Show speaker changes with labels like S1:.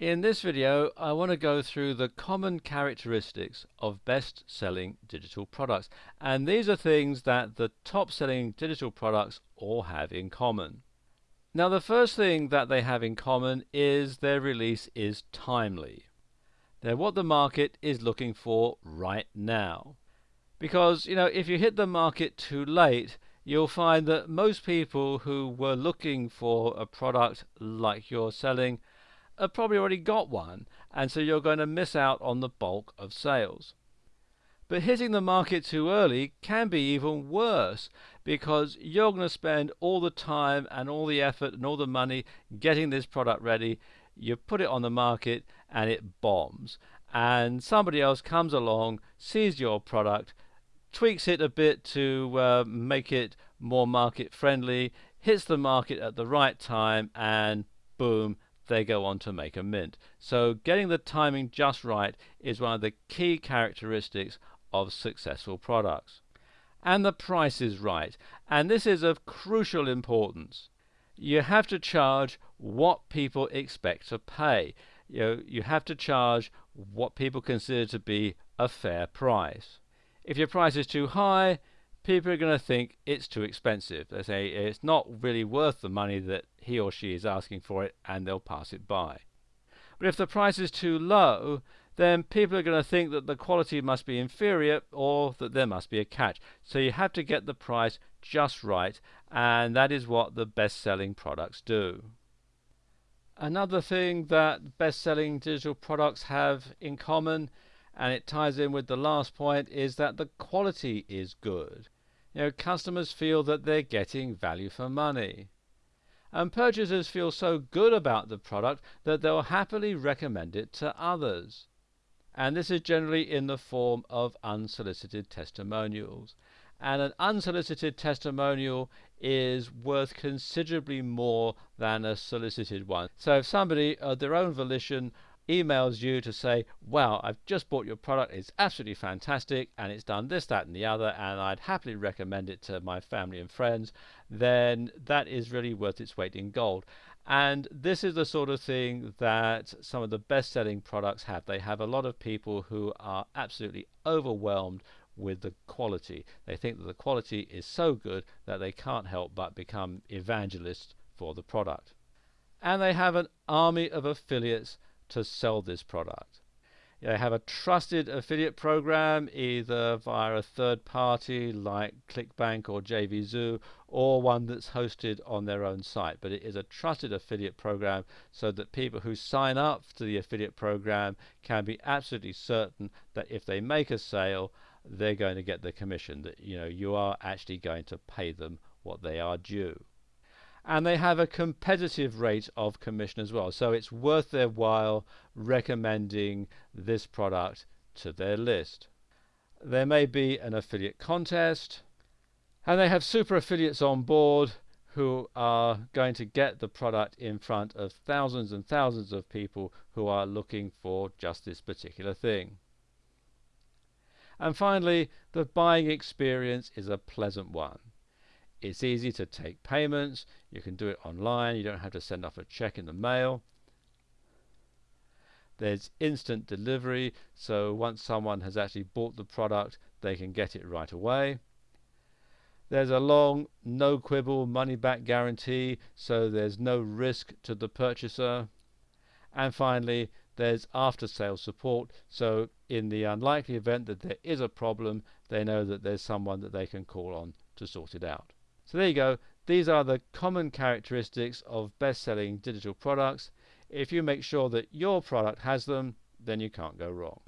S1: In this video, I want to go through the common characteristics of best-selling digital products. And these are things that the top-selling digital products all have in common. Now, the first thing that they have in common is their release is timely. They're what the market is looking for right now. Because, you know, if you hit the market too late, you'll find that most people who were looking for a product like you're selling have probably already got one, and so you're going to miss out on the bulk of sales. But hitting the market too early can be even worse because you're going to spend all the time and all the effort and all the money getting this product ready. You put it on the market and it bombs. And somebody else comes along, sees your product, tweaks it a bit to uh, make it more market friendly, hits the market at the right time, and boom, they go on to make a mint. So getting the timing just right is one of the key characteristics of successful products. And the price is right. And this is of crucial importance. You have to charge what people expect to pay. You, know, you have to charge what people consider to be a fair price. If your price is too high, people are going to think it's too expensive. They say it's not really worth the money that he or she is asking for it and they'll pass it by. But if the price is too low, then people are going to think that the quality must be inferior or that there must be a catch. So you have to get the price just right, and that is what the best selling products do. Another thing that best selling digital products have in common and it ties in with the last point is that the quality is good. You know, customers feel that they're getting value for money. And purchasers feel so good about the product that they'll happily recommend it to others. And this is generally in the form of unsolicited testimonials. And an unsolicited testimonial is worth considerably more than a solicited one. So if somebody, of their own volition, emails you to say, wow, I've just bought your product, it's absolutely fantastic, and it's done this, that, and the other, and I'd happily recommend it to my family and friends, then that is really worth its weight in gold. And this is the sort of thing that some of the best selling products have. They have a lot of people who are absolutely overwhelmed with the quality. They think that the quality is so good that they can't help but become evangelists for the product. And they have an army of affiliates to sell this product. They have a trusted affiliate program either via a third party like ClickBank or JVZoo or one that's hosted on their own site. But it is a trusted affiliate program so that people who sign up to the affiliate program can be absolutely certain that if they make a sale, they're going to get the commission, that you know you are actually going to pay them what they are due and they have a competitive rate of commission as well. So it's worth their while recommending this product to their list. There may be an affiliate contest, and they have super affiliates on board who are going to get the product in front of thousands and thousands of people who are looking for just this particular thing. And finally, the buying experience is a pleasant one. It's easy to take payments. You can do it online. You don't have to send off a check in the mail. There's instant delivery, so once someone has actually bought the product, they can get it right away. There's a long, no quibble money back guarantee, so there's no risk to the purchaser. And finally, there's after sales support, so in the unlikely event that there is a problem, they know that there's someone that they can call on to sort it out. So there you go. These are the common characteristics of best-selling digital products. If you make sure that your product has them, then you can't go wrong.